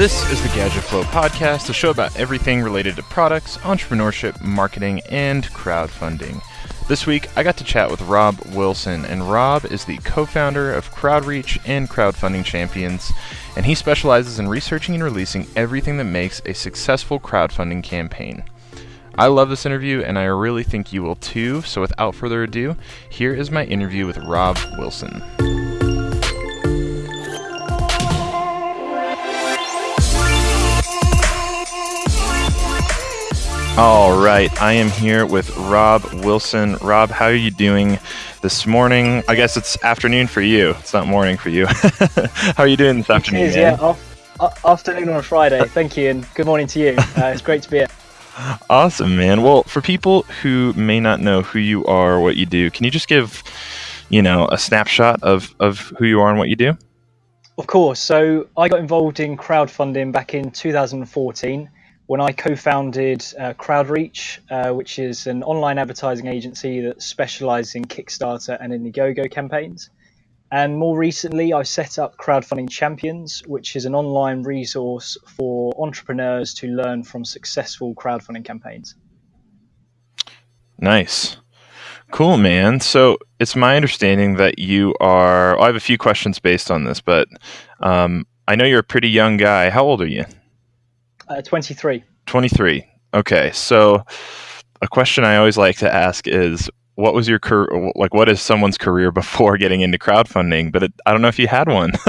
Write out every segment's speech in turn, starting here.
This is the Gadget Flow podcast, a show about everything related to products, entrepreneurship, marketing, and crowdfunding. This week, I got to chat with Rob Wilson, and Rob is the co founder of Crowdreach and Crowdfunding Champions, and he specializes in researching and releasing everything that makes a successful crowdfunding campaign. I love this interview, and I really think you will too. So, without further ado, here is my interview with Rob Wilson. All right, I am here with Rob Wilson. Rob, how are you doing this morning? I guess it's afternoon for you. It's not morning for you. how are you doing this afternoon? It is, yeah. Off, afternoon on a Friday. Thank you, and good morning to you. Uh, it's great to be here. Awesome, man. Well, for people who may not know who you are, what you do, can you just give, you know, a snapshot of, of who you are and what you do? Of course. So I got involved in crowdfunding back in 2014 when I co-founded uh, Crowdreach, uh, which is an online advertising agency that specializes in Kickstarter and Indiegogo campaigns. And more recently, I set up Crowdfunding Champions, which is an online resource for entrepreneurs to learn from successful crowdfunding campaigns. Nice. Cool, man. So it's my understanding that you are. I have a few questions based on this, but um, I know you're a pretty young guy. How old are you? Uh, 23. 23. Okay. So, a question I always like to ask is what was your career like what is someone's career before getting into crowdfunding but it, i don't know if you had one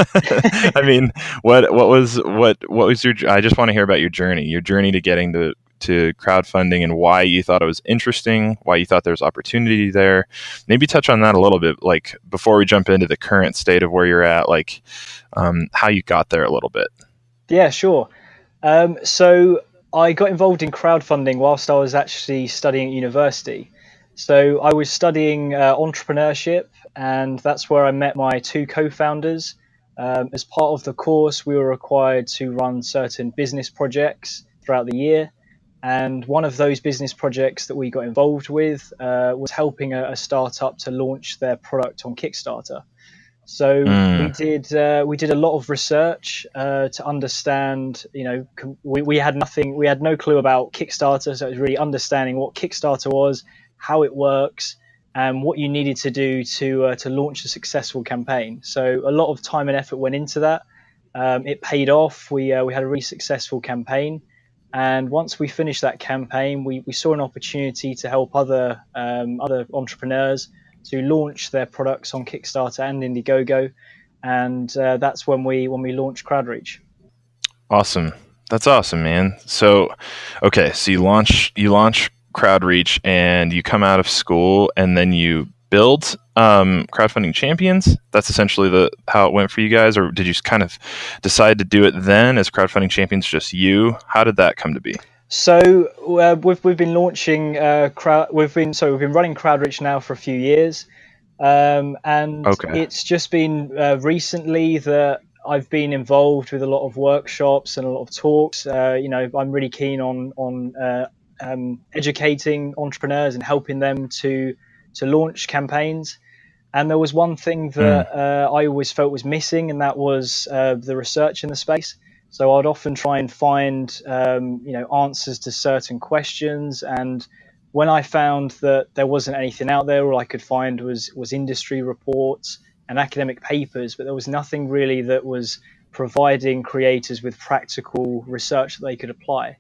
i mean what what was what what was your i just want to hear about your journey your journey to getting to to crowdfunding and why you thought it was interesting why you thought there was opportunity there maybe touch on that a little bit like before we jump into the current state of where you're at like um, how you got there a little bit yeah sure um, so I got involved in crowdfunding whilst I was actually studying at university. So I was studying uh, entrepreneurship, and that's where I met my two co-founders. Um, as part of the course, we were required to run certain business projects throughout the year, and one of those business projects that we got involved with uh, was helping a, a startup to launch their product on Kickstarter. So mm. we did uh, we did a lot of research uh, to understand. You know, we, we had nothing, we had no clue about Kickstarter, so it was really understanding what Kickstarter was, how it works, and what you needed to do to uh, to launch a successful campaign. So a lot of time and effort went into that. Um, it paid off. We uh, we had a really successful campaign, and once we finished that campaign, we, we saw an opportunity to help other um, other entrepreneurs to launch their products on Kickstarter and Indiegogo, and uh, that's when we when we launched Crowdreach. Awesome, that's awesome, man. So, okay, so you launch you launch Crowdreach, and you come out of school, and then you build um, crowdfunding champions. That's essentially the how it went for you guys, or did you kind of decide to do it then as crowdfunding champions, just you? How did that come to be? So uh, we've we've been launching uh, crowd. We've been so we've been running Crowdreach now for a few years, um, and okay. it's just been uh, recently that I've been involved with a lot of workshops and a lot of talks. Uh, you know, I'm really keen on on uh, um, educating entrepreneurs and helping them to to launch campaigns. And there was one thing that mm. I always felt was missing, and that was the research in the space. So I'd often try and find, um, you know, answers to certain questions. And when I found that there wasn't anything out there, all I could find was was industry reports and academic papers, but there was nothing really that was providing creators with practical research that they could apply.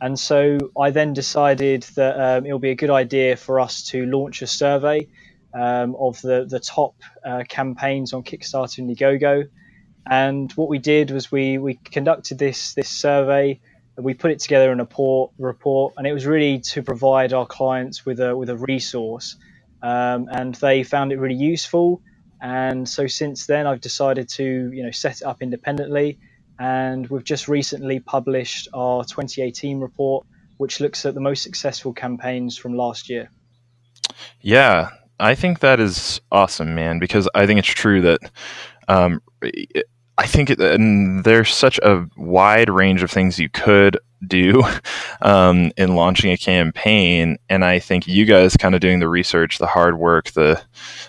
And so I then decided that um, it would be a good idea for us to launch a survey um, of the, the top uh, campaigns on Kickstarter and Indiegogo and what we did was we, we conducted this this survey. and We put it together in a report, report, and it was really to provide our clients with a with a resource, um, and they found it really useful. And so since then, I've decided to you know set it up independently, and we've just recently published our 2018 report, which looks at the most successful campaigns from last year. Yeah, I think that is awesome, man, because I think it's true that um, I think it, and there's such a wide range of things you could do um, in launching a campaign, and I think you guys kind of doing the research, the hard work, the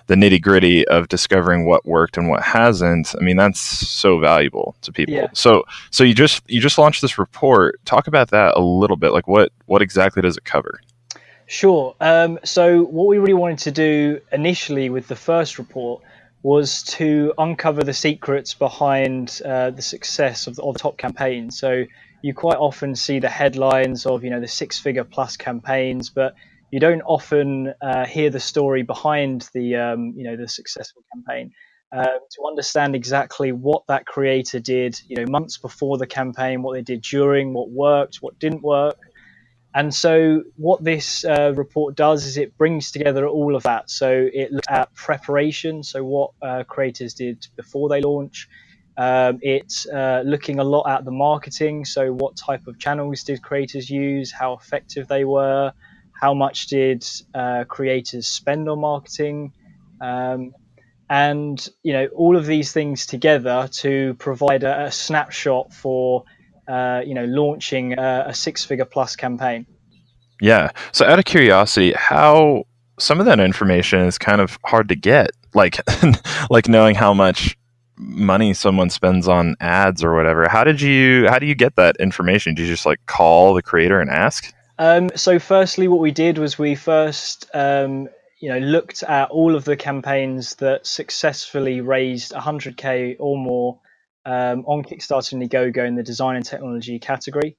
the nitty gritty of discovering what worked and what hasn't. I mean, that's so valuable to people. Yeah. So, so you just you just launched this report. Talk about that a little bit. Like, what what exactly does it cover? Sure. Um, so, what we really wanted to do initially with the first report was to uncover the secrets behind uh, the success of the, of top campaigns. So you quite often see the headlines of you know the six-figure plus campaigns, but you don't often uh, hear the story behind the um, you know the successful campaign. Uh, to understand exactly what that creator did, you know, months before the campaign, what they did during, what worked, what didn't work, and so, what this uh, report does is it brings together all of that. So, it looks at preparation, so what uh, creators did before they launch. Um, it's uh, looking a lot at the marketing, so what type of channels did creators use, how effective they were, how much did uh, creators spend on marketing, um, and you know all of these things together to provide a, a snapshot for uh, you know, launching a, a six-figure plus campaign. Yeah. So, out of curiosity, how some of that information is kind of hard to get, like, like knowing how much money someone spends on ads or whatever. How did you? How do you get that information? Do you just like call the creator and ask? Um, so, firstly, what we did was we first, um, you know, looked at all of the campaigns that successfully raised 100k or more um, on Kickstarter and Indiegogo in the design and technology category.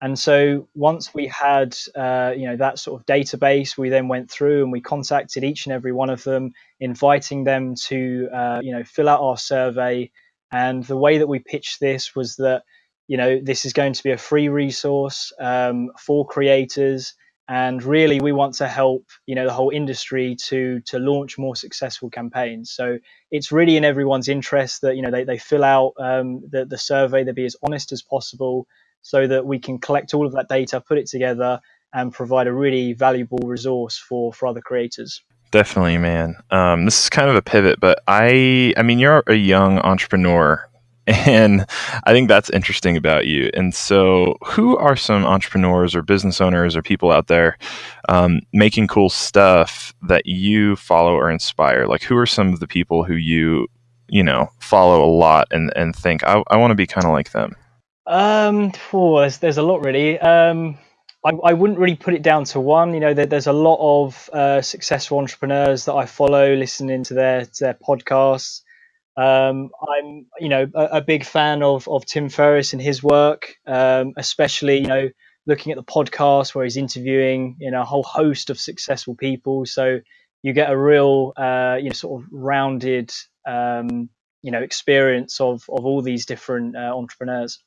And so once we had uh, you know that sort of database, we then went through and we contacted each and every one of them, inviting them to uh, you know fill out our survey. And the way that we pitched this was that you know this is going to be a free resource um, for creators and really we want to help you know the whole industry to to launch more successful campaigns. So it's really in everyone's interest that you know they, they fill out um, the, the survey they be as honest as possible so that we can collect all of that data put it together and provide a really valuable resource for for other creators. Definitely man. Um, this is kind of a pivot but i i mean you're a young entrepreneur and I think that's interesting about you. And so, who are some entrepreneurs or business owners or people out there um, making cool stuff that you follow or inspire? Like, who are some of the people who you, you know, follow a lot and, and think, I, I want to be kind of like them? Um, oh, there's, there's a lot really. Um, I, I wouldn't really put it down to one. You know, there, there's a lot of uh, successful entrepreneurs that I follow, listening to their, to their podcasts. Um, I'm, you know, a, a, big fan of of Tim Ferriss and his work, um, especially, you know, looking at the podcast where he's interviewing, you know, a whole host of successful people. So you get a real, uh, you know, sort of rounded, um, you know, experience of of all these different uh, entrepreneurs.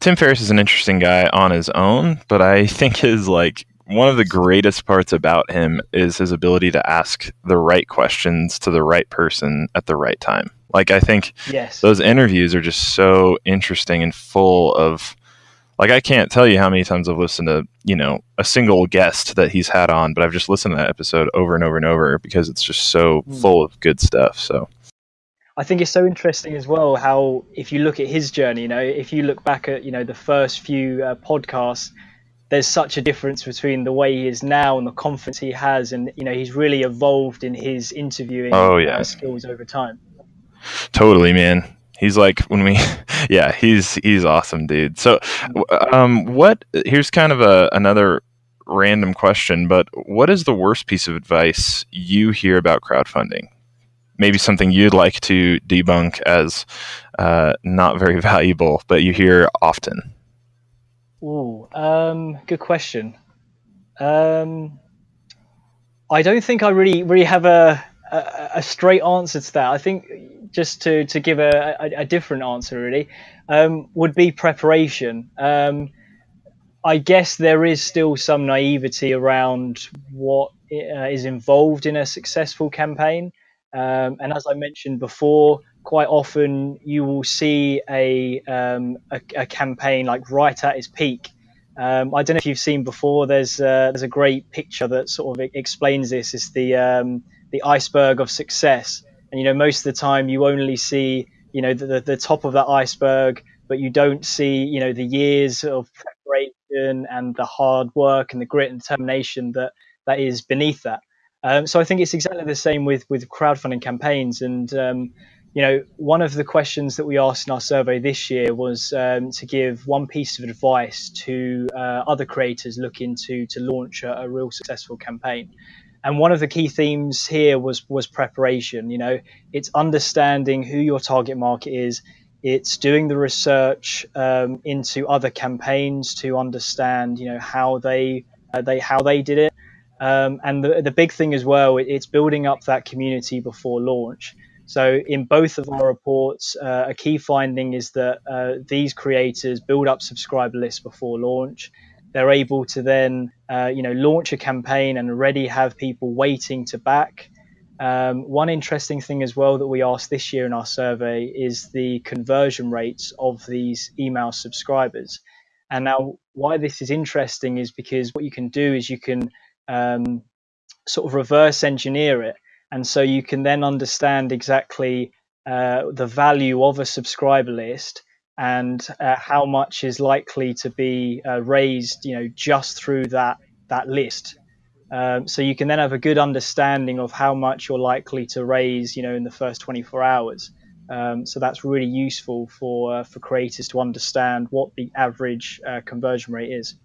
Tim Ferriss is an interesting guy on his own, but I think his like one of the greatest parts about him is his ability to ask the right questions to the right person at the right time. Like I think yes. those interviews are just so interesting and full of like I can't tell you how many times I've listened to, you know, a single guest that he's had on, but I've just listened to that episode over and over and over because it's just so mm. full of good stuff. So I think it's so interesting as well how if you look at his journey, you know, if you look back at, you know, the first few uh, podcasts, there's such a difference between the way he is now and the confidence he has and you know, he's really evolved in his interviewing oh, yeah. Skills over time. Totally, man. He's like when we, yeah, he's he's awesome, dude. So, um, what? Here's kind of a another random question, but what is the worst piece of advice you hear about crowdfunding? Maybe something you'd like to debunk as uh, not very valuable, but you hear often. Ooh, um, good question. Um, I don't think I really really have a, a, a straight answer to that. I think just to to give a, a, a different answer really um, would be preparation. Um, I guess there is still some naivety around what uh, is involved in a successful campaign, um, and as I mentioned before, quite often you will see a um, a, a, campaign like right at its peak. Um, I don't know if you've seen before. There's uh, there's a great picture that sort of explains this. It's the um, the iceberg of success and you know most of the time you only see you know the, the top of that iceberg, but you don't see you know the years of preparation and the hard work and the grit and determination that that is beneath that. Um, so I think it's exactly the same with with crowdfunding campaigns. And um, you know, one of the questions that we asked in our survey this year was um, to give one piece of advice to uh, other creators looking to to launch a, a, real successful campaign. And one of the key themes here was was preparation. You know, it's understanding who your target market is. It's doing the research um, into other campaigns to understand, you know, how they uh, they how they did it um, and the, the big thing as well, it's building up that community before launch. So in both of our reports, uh, a key finding is that uh, these creators build up subscriber lists before launch. They're able to then, uh, you know, launch a campaign and already have people waiting to back. Um, one interesting thing as well that we asked this year in our survey is the conversion rates of these email subscribers. And now, why this is interesting is because what you can do is you can um, sort of reverse engineer it. And so you can then understand exactly uh, the value of a subscriber list and uh, how much is likely to be uh, raised, you know, just through that that list. Um, so you can then have a good understanding of how much you're likely to raise, you know, in the first 24 hours. Um, so that's really useful for uh, for creators to understand what the average uh, conversion rate is.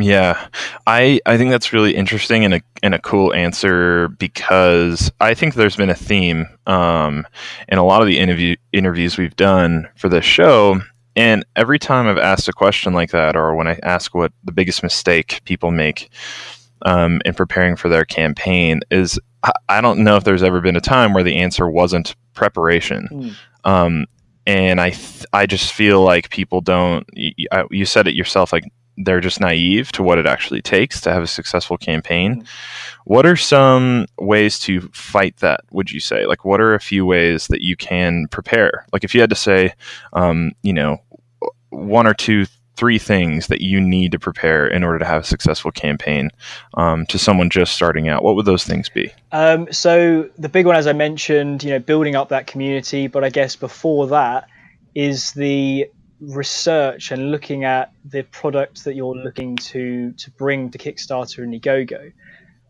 Yeah, I I think that's really interesting and a and a cool answer because I think there's been a theme um, in a lot of the interview interviews we've done for this show. And every time I've asked a question like that, or when I ask what the biggest mistake people make um, in preparing for their campaign, is I, I, don't know if there's ever been a time where the answer wasn't preparation. Mm. Um, and I th- I just feel like people don't. You, you said it yourself, like they're just naive to what it actually takes to have a successful campaign. Mm-hmm. What are some ways to fight that? Would you say? Like, what are a few ways that you can prepare? Like, if you had to say, um, you know, one or two, three things that you need to prepare in order to have a successful campaign um, to someone just starting out, what would those things be? Um, so the big one, as I mentioned, you know, building up that community. But I guess before that is the research and looking at the product that you're looking to to bring to Kickstarter and Indiegogo.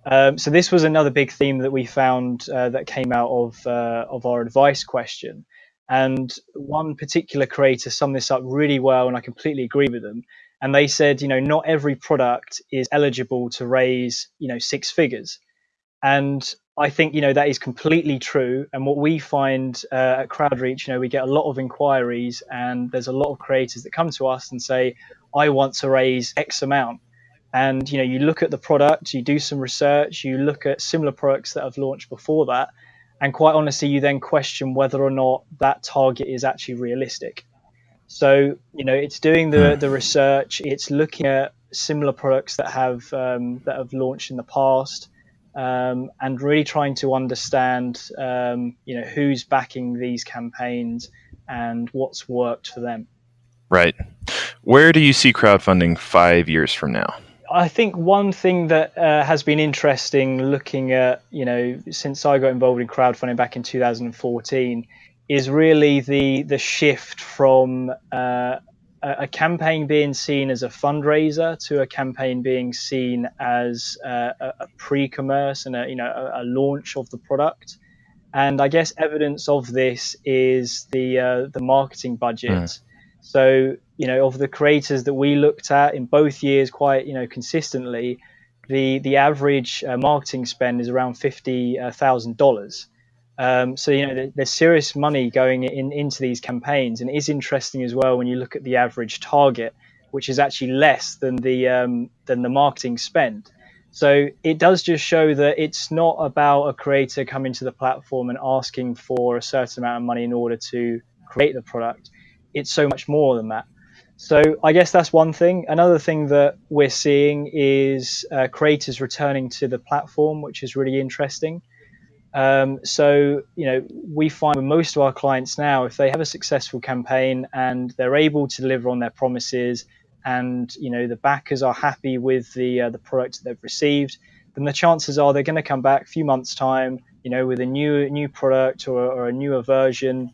Um, so this was another big theme that we found uh, that came out of uh, of our advice question. And one particular creator summed this up really well, and I completely agree with them. And they said, you know, not every product is eligible to raise, you know, six figures. And I think you know that is completely true. And what we find uh, at CrowdReach, you know, we get a lot of inquiries, and there's a lot of creators that come to us and say, "I want to raise X amount." And you know, you look at the product, you do some research, you look at similar products that have launched before that, and quite honestly, you then question whether or not that target is actually realistic. So you know, it's doing the hmm. the research, it's looking at similar products that have um, that have launched in the past um, and really trying to understand, um, you know, who's backing these campaigns and what's worked for them. Right. Where do you see crowdfunding five years from now? I think one thing that uh, has been interesting looking at, you know, since I got involved in crowdfunding back in 2014 is really the the shift from uh, a, campaign being seen as a fundraiser to a campaign being seen as a, a pre-commerce and a you know a, a, launch of the product. And I guess evidence of this is the uh, the marketing budget. Mm. So you know of the creators that we looked at in both years, quite you know consistently, the the average uh, marketing spend is around fifty thousand dollars. Um, so you know, there's serious money going in into these campaigns, and it is interesting as well when you look at the average target, which is actually less than the um, than the marketing spend. So it does just show that it's not about a creator coming to the platform and asking for a certain amount of money in order to create the product. It's so much more than that. So I guess that's one thing. Another thing that we're seeing is uh, creators returning to the platform, which is really interesting. Um, so, you know, we find with most of our clients now, if they have a successful campaign and they're able to deliver on their promises, and you know the backers are happy with the uh, the product that they've received, then the chances are they're going to come back a few months time, you know, with a new new product or, or a newer version,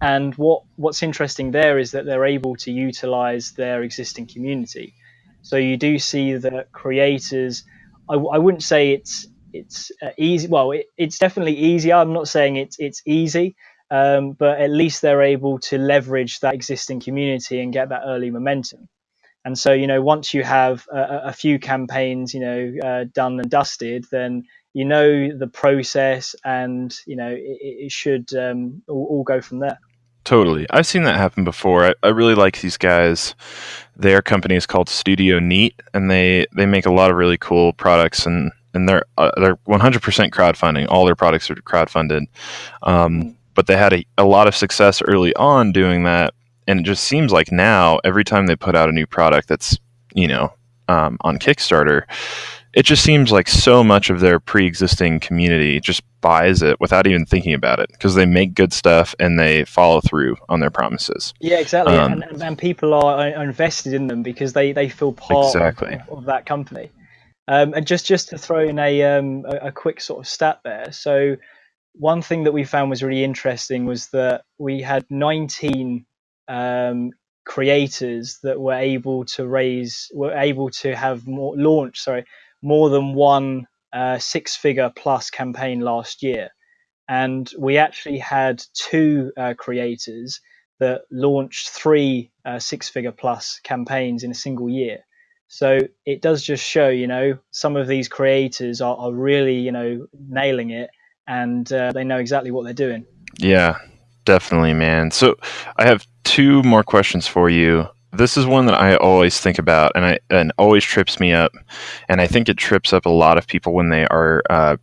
And what what's interesting there is that they're able to utilize their existing community. So you do see that creators. I, I wouldn't say it's it's uh, easy. Well, it, it's definitely easier. I'm not saying it's it's easy, um, but at least they're able to leverage that existing community and get that early momentum. And so, you know, once you have a, a few campaigns, you know, uh, done and dusted, then you know the process, and you know it, it should um, all, all, go from there. Totally, I've seen that happen before. I, I really like these guys. Their company is called Studio Neat, and they they make a lot of really cool products and and they're uh, they're 100% crowdfunding. All their products are crowdfunded, um, but they had a, a lot of success early on doing that and it just seems like now every time they put out a new product that's you know um, on Kickstarter, it just seems like so much of their pre-existing community just buys it without even thinking about it because they make good stuff and they follow through on their promises. Yeah, exactly. Um, and, and, people are, invested in them because they, they feel part exactly. of, of, that company. Um, and just just to throw in a, um, a, a quick sort of stat there. So one thing that we found was really interesting was that we had 19 um, creators that were able to raise were able to have more launch sorry more than one uh, six figure plus campaign last year and we actually had two uh, creators that launched three uh, six figure plus campaigns in a single year so it does just show you know some of these creators are, are really you know nailing it and uh, they know exactly what they're doing yeah definitely man so i have two more questions for you. This is one that I always think about, and I and always trips me up, and I think it trips up a lot of people when they are, uh,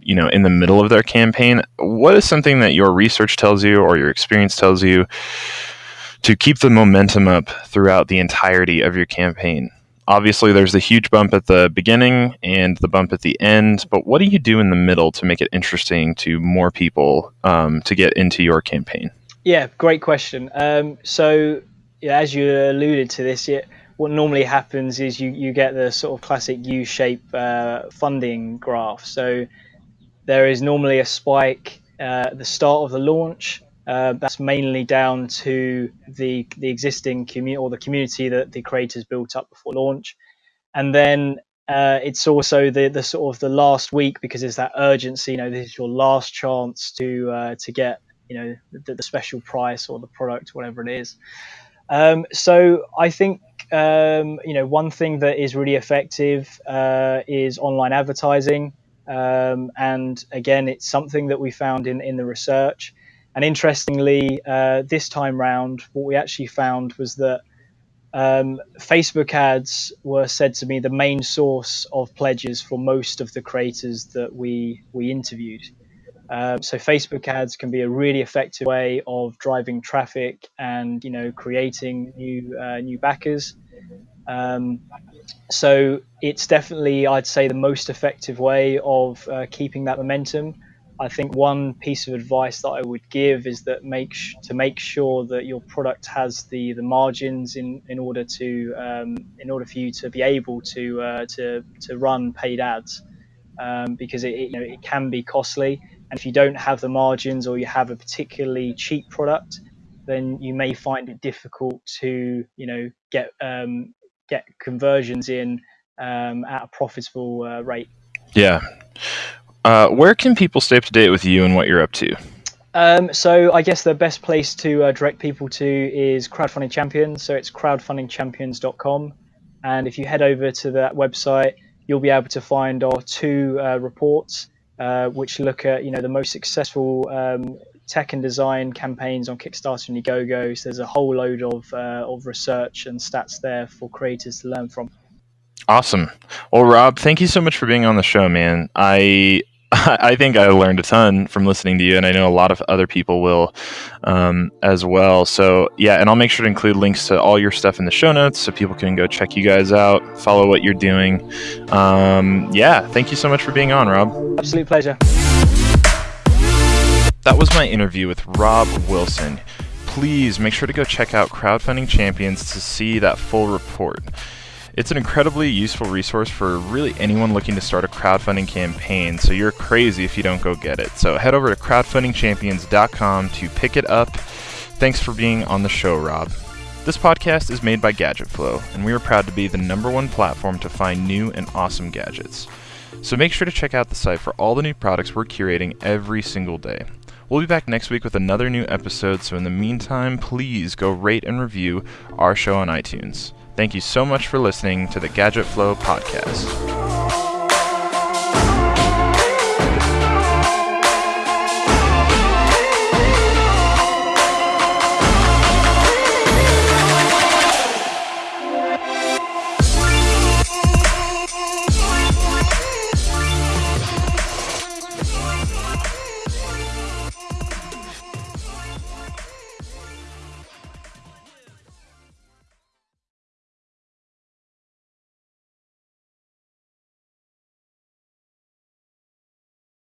you know, in the middle of their campaign. What is something that your research tells you or your experience tells you to keep the momentum up throughout the entirety of your campaign? Obviously, there's the huge bump at the beginning and the bump at the end, but what do you do in the middle to make it interesting to more people um, to get into your campaign? Yeah, great question. Um, so, yeah, as you alluded to this, yeah, what normally happens is you, you get the sort of classic U shape uh, funding graph. So, there is normally a spike uh, at the start of the launch. Uh, that's mainly down to the the existing community or the community that the creators built up before launch, and then uh, it's also the the sort of the last week because it's that urgency. You know, this is your last chance to uh, to get you know the, the special price or the product, whatever it is. Um, so I think um, you know one thing that is really effective uh, is online advertising, um, and again, it's something that we found in in the research. And interestingly, uh, this time round, what we actually found was that um, Facebook ads were said to be the main source of pledges for most of the creators that we we interviewed. Um, so Facebook ads can be a really effective way of driving traffic and you know creating new uh, new backers. Um, so it's definitely I'd say the most effective way of uh, keeping that momentum. I think one piece of advice that I would give is that make sh- to make sure that your product has the the margins in in order to um, in order for you to be able to uh, to to run paid ads um, because it, it, you know it can be costly and if you don't have the margins or you have a particularly cheap product, then you may find it difficult to, you know, get um, get conversions in um, at a profitable uh, rate. Yeah. Uh, where can people stay up to date with you and what you're up to? Um, so I guess the best place to uh, direct people to is Crowdfunding Champions. So it's crowdfundingchampions.com. And if you head over to that website, you'll be able to find our two uh, reports uh, which look at you know the most successful um, tech and design campaigns on Kickstarter and Indiegogo. So there's a whole load of uh, of research and stats there for creators to learn from. Awesome. Well, Rob, thank you so much for being on the show, man. I I think I learned a ton from listening to you, and I know a lot of other people will um, as well. So, yeah, and I'll make sure to include links to all your stuff in the show notes so people can go check you guys out, follow what you're doing. Um, yeah, thank you so much for being on, Rob. Absolute pleasure. That was my interview with Rob Wilson. Please make sure to go check out Crowdfunding Champions to see that full report. It's an incredibly useful resource for really anyone looking to start a crowdfunding campaign, so you're crazy if you don't go get it. So head over to crowdfundingchampions.com to pick it up. Thanks for being on the show, Rob. This podcast is made by GadgetFlow, and we are proud to be the number one platform to find new and awesome gadgets. So make sure to check out the site for all the new products we're curating every single day. We'll be back next week with another new episode, so in the meantime, please go rate and review our show on iTunes. Thank you so much for listening to the Gadget Flow podcast.